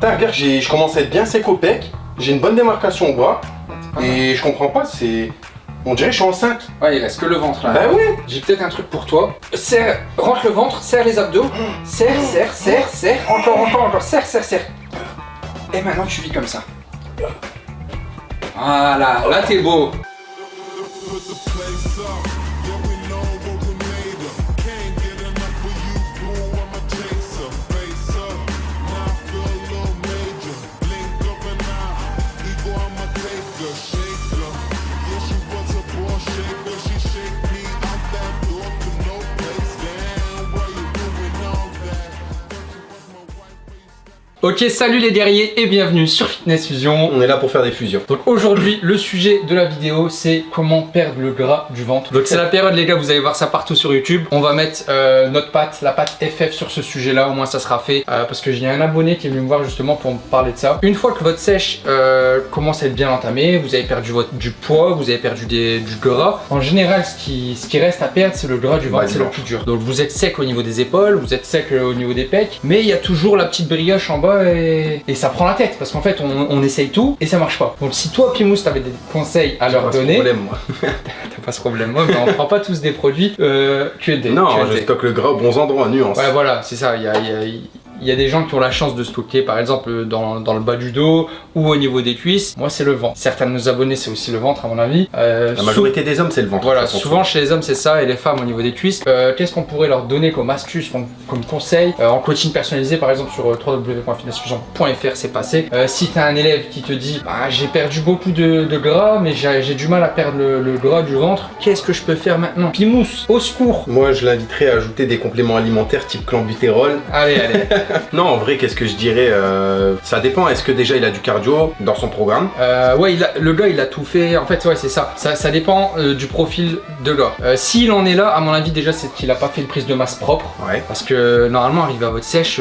Putain, regarde, j'ai- je commence à être bien sec au pec. J'ai une bonne démarcation au bras. Et je comprends pas, c'est... On dirait que je suis enceinte. Ouais, il reste que le ventre là. Bah oui J'ai peut-être un truc pour toi. Serre, rentre le ventre, serre les abdos. Serre, serre, serre, serre. Encore, encore, encore. Serre, serre, serre. Et maintenant tu vis comme ça. Voilà, là t'es beau. Ok, salut les guerriers et bienvenue sur Fitness Fusion. On est là pour faire des fusions. Donc aujourd'hui, le sujet de la vidéo, c'est comment perdre le gras du ventre. Donc c'est la période les gars, vous allez voir ça partout sur YouTube. On va mettre euh, notre patte, la patte FF sur ce sujet-là, au moins ça sera fait. euh, parce que j'ai un abonné qui est venu me voir justement pour me parler de ça. Une fois que votre sèche euh, commence à être bien entamée, vous avez perdu votre, du poids, vous avez perdu des- du gras. En général, ce qui, ce qui reste à perdre, c'est le gras du ventre, c'est le plus dur. Donc vous êtes sec au niveau des épaules, vous êtes sec au niveau des pecs, mais il y a toujours la petite brioche en bas et, et ça prend la tête parce qu'en fait on, on essaye tout et ça marche pas. Donc si toi Pimous t'avais des conseils à leur Pas ce donner, problème, moi. t'as pas ce problème moi, mais on prend pas tous des produits euh, que des. Non, je stocke le gras aux bons endroits, nuance. Ouais voilà, c'est ça, il y a, il y a- il y a des gens qui ont la chance de stocker par exemple dans, dans le bas du dos ou au niveau des cuisses. Moi c'est le ventre. Certains de nos abonnés c'est aussi le ventre à mon avis. Euh, La majorité des hommes, c'est le ventre. voilà, souvent chez les hommes c'est ça et les femmes au niveau des cuisses. Euh, Qu'est-ce qu'on pourrait leur donner comme astuce, comme, comme conseil? Euh, en coaching personnalisé par exemple sur www.fitnessfusion.fr c'est passé. Si tu as un élève qui te dit bah, j'ai perdu beaucoup de, de gras mais j'ai du mal à perdre le, le gras du ventre, qu'est-ce que je peux faire maintenant? Pimousse, au secours Moi, je l'inviterais à ajouter des compléments alimentaires type clenbutérol. Allez, allez. Non, en vrai, qu'est-ce que je dirais euh, Ça dépend. Est-ce que déjà il a du cardio dans son programme? Euh, ouais, il a- le gars il a tout fait. En fait, ouais, c'est ça. Ça, ça dépend euh, du profil de gars. S'il en est là, à mon avis, déjà, c'est qu'il a pas fait une prise de masse propre. Ouais. Parce que normalement, arrivé à votre sèche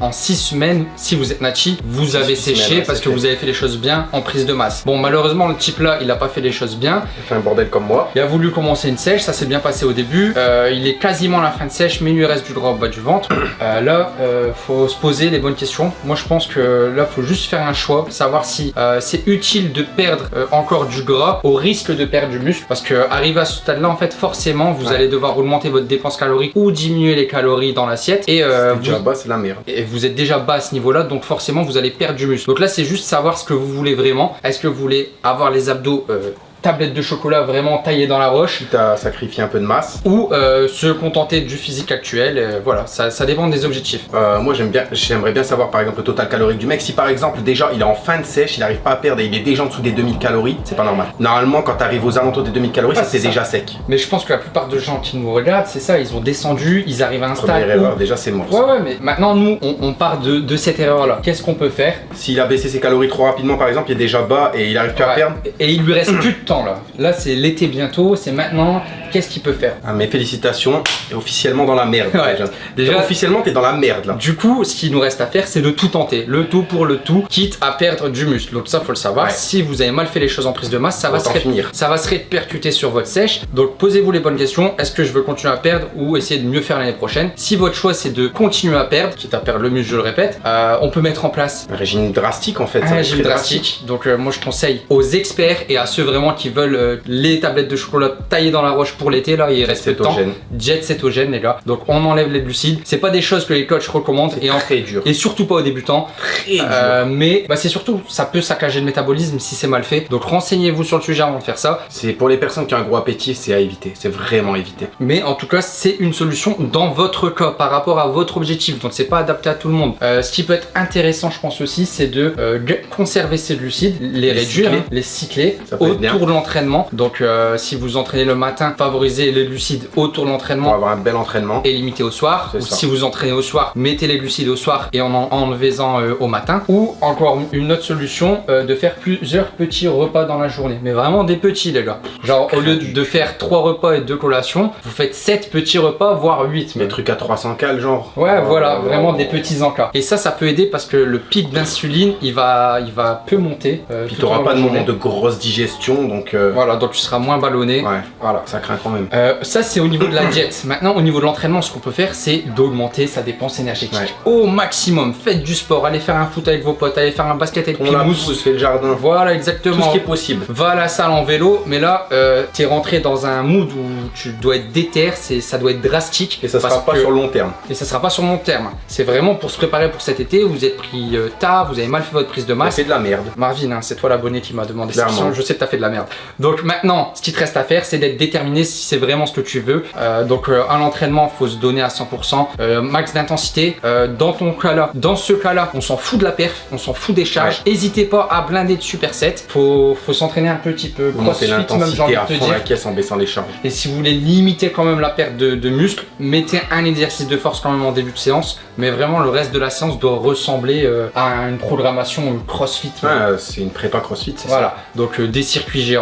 en 6 semaines, si vous êtes nachi, vous avez séché semaines, ouais, parce que fait. vous avez fait les choses bien en prise de masse. Bon, malheureusement, le type là, il a pas fait les choses bien. Il fait un bordel comme moi. Il a voulu commencer une sèche, ça s'est bien passé au début. Il est quasiment à la fin de sèche, mais il lui reste du gras au bas du ventre. Là, euh, faut se poser les bonnes questions. Moi, je pense que là, faut juste faire un choix, savoir si euh, c'est utile de perdre euh, encore du gras au risque de perdre du muscle. Parce que arrivé à ce stade-là, en fait, forcément, vous Ouais. allez devoir augmenter votre dépense calorique ou diminuer les calories dans l'assiette. Et, euh, Déjà vous- bas, c'est la merde. et vous êtes déjà bas à ce niveau-là, donc forcément vous allez perdre du muscle. Donc là, c'est juste savoir ce que vous voulez vraiment. Est-ce que vous voulez avoir les abdos euh, tablette de chocolat vraiment taillée dans la roche Quitte à sacrifier un peu de masse. ou euh, se contenter du physique actuel euh, Voilà, ça, ça dépend des objectifs. Euh, moi j'aime bien, j'aimerais bien savoir par exemple le total calorique du mec. Si par exemple déjà il est en fin de sèche, il n'arrive pas à perdre et il est déjà en dessous des 2000 calories, c'est pas normal. Normalement quand tu arrives aux alentours des 2000 calories, Ah, ça, c'est déjà sec. Mais je pense que la plupart de gens qui nous regardent, c'est ça, ils ont descendu, ils arrivent à un Première stade où... erreur, déjà c'est mort. Ouais, ouais, mais maintenant nous, on, on part de, de cette erreur-là. Qu'est-ce qu'on peut faire? S'il a baissé ses calories trop rapidement par exemple, il est déjà bas et il arrive plus à perdre. Et il lui reste plus de temps là. Là, c'est l'été bientôt, c'est maintenant. Qu'est-ce qu'il peut faire? Ah, mais félicitations, t'es officiellement dans la merde. Ouais. déjà. Déjà- officiellement t'es dans la merde là. Du coup, ce qu'il nous reste à faire, c'est de tout tenter. Le tout pour le tout, quitte à perdre du muscle. Donc ça, faut le savoir. Ouais. Si vous avez mal fait les choses en prise de masse, ça va, se finir. ça va se répercuter sur votre sèche. Donc posez-vous les bonnes questions. Est-ce que je veux continuer à perdre ou essayer de mieux faire l'année prochaine? Si votre choix, c'est de continuer à perdre, quitte à perdre le muscle, je le répète, euh, on peut mettre en place Un régime drastique en fait. un régime drastique. Donc euh, moi je conseille aux experts et à ceux vraiment qui veulent euh, les tablettes de chocolat taillées dans la roche pour l'été là, il reste temps. Cétogène. Jet cétogène les gars. Donc on enlève les glucides. C'est pas des choses que les coachs recommandent et, en- Très dur. et surtout pas aux débutants. Très dur. Euh, mais bah, c'est surtout ça peut saccager le métabolisme si c'est mal fait. Donc renseignez-vous sur le sujet avant de faire ça. C'est pour les personnes qui ont un gros appétit, c'est à éviter. C'est vraiment éviter. Mais en tout cas, c'est une solution dans votre cas par rapport à votre objectif. Donc c'est pas adapté à tout le monde. Euh, ce qui peut être intéressant, je pense aussi, c'est de euh, conserver ces glucides, les, Les réduire, cycler. hein, les cycler autour de l'entraînement. Donc euh, si vous entraînez le matin, favorisez les glucides autour de Pour l'entraînement avoir un bel entraînement. et limité au soir. Ou ça. si vous entraînez au soir, mettez les glucides au soir et en en enlevez-en euh, au matin. Ou encore une autre solution, euh, de faire plusieurs petits repas dans la journée. Mais vraiment des petits les gars. Genre au lieu de faire trois repas et deux collations, vous faites sept petits repas, voire 8 Des trucs à 300 cales genre. Ouais, voilà, Euh, vraiment des petits encas. Et ça, ça peut aider parce que le pic d'insuline, il va, il va peu monter. Puis t'auras long pas de moment de grosse digestion, donc donc... euh, Voilà, donc tu seras moins ballonné. Ouais, voilà, ça craint quand même. Euh, ça c'est au niveau de la diète. Maintenant au niveau de l'entraînement, ce qu'on peut faire c'est d'augmenter sa dépense énergétique Ouais. au maximum. Faites du sport, allez faire un foot avec vos potes, allez faire un basket avec On la pousse, fait le jardin. Voilà Tout exactement. ce qui est possible. Va à la salle en vélo, mais là, euh, t'es rentré dans un mood où tu dois être déter, ça doit être drastique. Et ça sera pas que- sur le long terme. Et ça sera pas sur long terme. C'est vraiment pour se préparer pour cet été. Vous êtes pris euh, tard, vous avez mal fait votre prise de Bah, masse. c'est de la merde. Marvin, hein, c'est toi l'abonné qui m'a demandé cette question. Je sais que t'as fait de la merde. Donc maintenant, ce qui te reste à faire, c'est d'être déterminé si c'est vraiment ce que tu veux. Euh, donc euh, à l'entraînement, faut se donner à 100%. Euh, max d'intensité. Dans ton cas-là, dans ce cas-là, on s'en fout de la perf, on s'en fout des charges. N'hésitez pas à blinder de supersets. Faut, faut s'entraîner un petit peu. Crossfit, même j'ai envie l'intensité à de te dire. la caisse en baissant les charges. Et si vous voulez limiter quand même la perte de, de muscles, mettez un exercice de force quand même en début de séance. Mais vraiment, le reste de la séance doit ressembler à une programmation CrossFit. C'est une prépa crossfit, c'est ça Voilà, donc des circuits géants,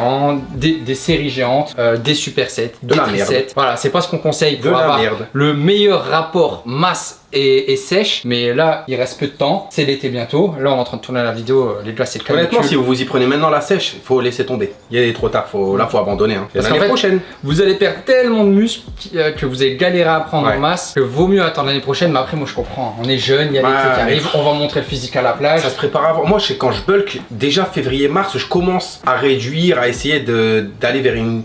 des, des séries géantes, euh, des supersets, De des la merde. Voilà, c'est pas ce qu'on conseille De pour la avoir le meilleur rapport masse et, et sèche. Mais là, il reste peu de temps. C'est l'été bientôt. Là, on est en train de tourner la vidéo. euh, Les gars, c'est le Honnêtement, si vous vous y prenez maintenant la sèche, faut laisser tomber. Il est trop tard, faut, là faut abandonner. Hein. Parce L'année prochaine. Vous allez perdre tellement de muscles euh, que vous allez galérer à prendre Ouais. en masse que vaut mieux attendre l'année prochaine. Mais après, moi, je comprends. On est jeune, il y a Ouais, l'été qui arrive. On va montrer le physique à la plage. Ça se prépare avant. Moi, je sais quand je bulk, déjà février-mars, je commence à réduire, à essayer d'aller vers une,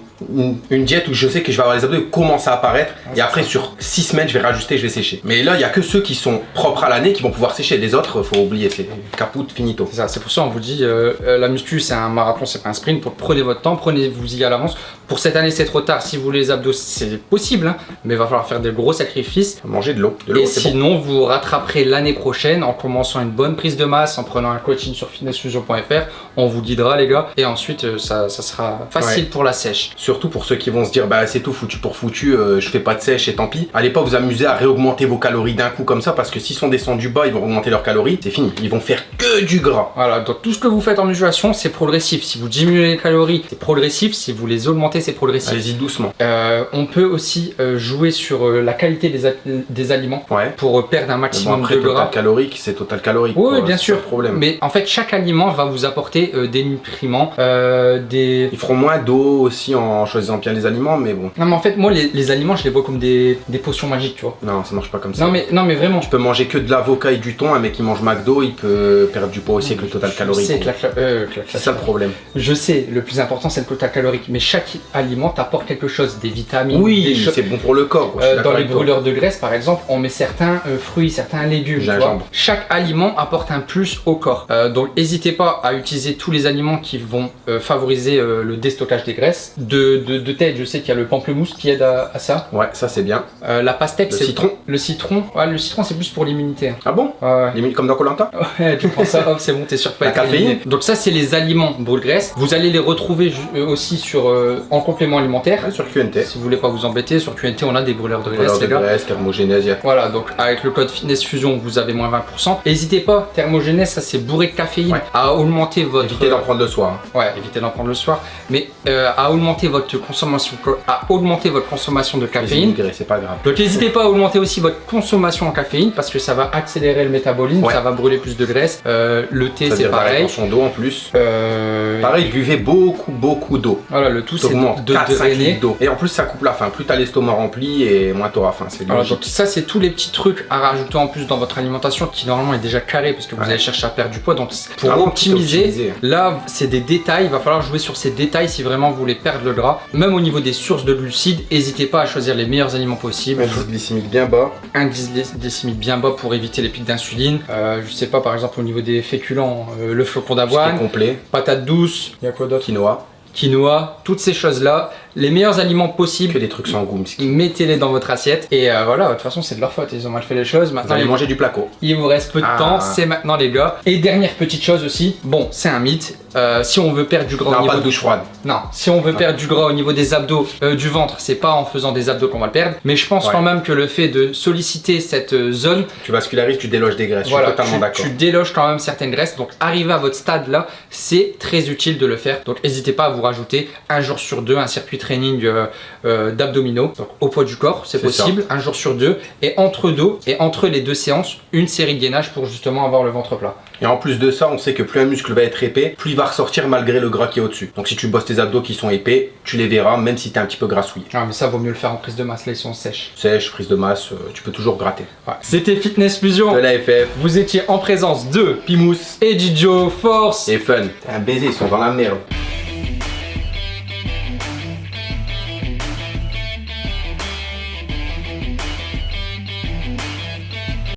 une, diète où je sais que je vais avoir les abdos qui commencent à apparaître. Ah, et après, sur 6 semaines, je vais rajuster, je vais sécher. Mais là, il y a que ceux qui sont propres à l'année qui vont pouvoir sécher. Les autres, faut oublier, c'est caput, finito. C'est ça, c'est pour ça on vous dit euh, euh, la muscu c'est un marathon, c'est pas un sprint. Prenez votre temps, prenez-vous-y à l'avance. Pour cette année c'est trop tard. Si vous voulez les abdos c'est possible, hein, mais il va falloir faire des gros sacrifices. Manger de l'eau. De l'eau, Et bon. sinon vous rattraperez l'année prochaine en commençant une bonne prise de masse, en prenant un coaching sur fitnessfusion.fr. On vous guidera les gars. Et ensuite euh, ça, ça sera facile pour la sèche. Surtout pour ceux qui vont se dire bah c'est tout foutu pour foutu, euh, je fais pas de sèche et tant pis. Allez pas vous amuser à réaugmenter vos calories d'un coup comme ça parce que s'ils sont descendus bas, ils vont augmenter leurs calories, c'est fini. Ils vont faire que du gras. Voilà, donc tout ce que vous faites en musculation, c'est progressif. Si vous diminuez les calories, c'est progressif. Si vous les augmentez, c'est progressif. Allez-y doucement. Euh, on peut aussi euh, jouer sur euh, la qualité des, aliments Ouais. pour perdre un Mais bon, maximum après, de total gras. calorique, c'est total calorique. Oui, quoi, bien sûr. problème. Mais en fait, chaque aliment va vous apporter des nutriments, des... Ils feront moins d'eau aussi en choisissant bien les aliments, mais bon. Non mais en fait, moi, les, les aliments, je les vois comme des, des potions magiques, tu vois. Non, ça marche pas comme ça. Non mais, non mais vraiment. Tu peux manger que de l'avocat et du thon, un mec qui mange McDo, il peut perdre du poids aussi avec le total calorique. euh, C'est ça le problème. Je sais, le plus important, c'est le total calorique. Mais chaque aliment t'apporte quelque chose, des vitamines, Oui, c'est bon pour le corps. Euh, dans les brûleurs de graisse, par exemple, on met certains euh, fruits, certains légumes. tu vois. Chaque aliment apporte un plus au corps. Donc, n'hésitez pas à utiliser tous les aliments qui vont favoriser le déstockage des graisses. De, de, de tête, je sais qu'il y a le pamplemousse qui aide à, à ça. Ouais, ça c'est bien. Euh, la pastèque, Le c'est citron. Le citron, ouais, le citron, c'est plus pour l'immunité. Ah bon. Limite comme dans Colanta Ouais, tu prends ça, hop, c'est bon, t'es sûr que pas La être caféine. éliminé. Donc ça, c'est les aliments brûle-graisse. Vous allez les retrouver euh, aussi sur euh, en complément alimentaire. Ouais, sur QNT. Si vous voulez pas vous embêter, sur QNT, on a des brûleurs de graisse, Valeur de graisse, thermogénèse, Voilà, donc avec le code Fitness Fusion, vous avez moins 20%. N'hésitez pas, thermogénèse, ça c'est bourré de caféine, Ouais. à augmenter votre... évitez d'en prendre le soir. hein. Ouais, évitez d'en prendre le soir, mais euh, à augmenter votre consommation, à augmenter votre consommation de caféine. c'est pas grave. Donc n'hésitez pas à augmenter aussi votre consommation en caféine parce que ça va accélérer le métabolisme, Ouais. ça va brûler plus de graisse. Euh, le thé c'est pareil. rétention d'eau en plus. Euh, Pareil, buvez beaucoup, beaucoup d'eau. Voilà, le tout c'est de 4-5 drainer. litres d'eau. Et en plus, ça coupe la faim. Plus t'as l'estomac rempli et moins t'auras faim. C'est Voilà, donc ça c'est tous les petits trucs à rajouter en plus dans votre alimentation qui normalement est déjà carré parce que vous Ouais. allez chercher à perdre du poids. Donc pour optimiser. là c'est des détails, il va falloir jouer sur ces détails si vraiment vous voulez perdre le gras. Même au niveau des sources de glucides, n'hésitez pas à choisir les meilleurs aliments possibles. Indice glycémique bien bas. Indice gly- glycémique bien bas pour éviter les pics d'insuline. Euh, je sais pas par exemple au niveau des féculents, euh, le flocon d'avoine, complet. patate douce, il y a quoi d'autre? Quinoa. Quinoa, toutes ces choses là, les meilleurs aliments possibles Que des trucs sans goût. mettez-les dans votre assiette et euh, voilà de toute façon c'est de leur faute ils ont mal fait les choses Vous maintenant allez il, manger du placo. il vous reste peu de Ah. temps c'est maintenant les gars et dernière petite chose aussi bon c'est un mythe euh, si on veut perdre du gras au Non, niveau pas de douche froide. non si on veut perdre du gras au niveau des abdos euh, du ventre c'est pas en faisant des abdos qu'on va le perdre mais je pense Ouais. quand même que le fait de solliciter cette zone Tu vascularises, tu déloges des graisses. voilà, je suis totalement tu, d'accord. tu déloges quand même certaines graisses. Donc, arriver à votre stade là, c'est très utile de le faire. Donc, n'hésitez pas à vous rajouter un jour sur deux un circuit trainings euh, euh, d'abdominaux, donc au poids du corps, c'est possible, un jour sur deux, et entre deux, et entre les deux séances, une série de gainage pour justement avoir le ventre plat. Et en plus de ça, on sait que plus un muscle va être épais, plus il va ressortir malgré le gras qui est au-dessus. Donc si tu bosses tes abdos qui sont épais, tu les verras même si t'es un petit peu grassouillé. Ah, mais ça vaut mieux le faire en prise de masse, là ils sont sèches. Sèche, prise de masse, euh, tu peux toujours gratter. Ouais. C'était Fitness Fusion. De la FF, Vous étiez en présence de Pimous et Gijo Force. et Fun. T'es un baiser, ils sont dans la merde.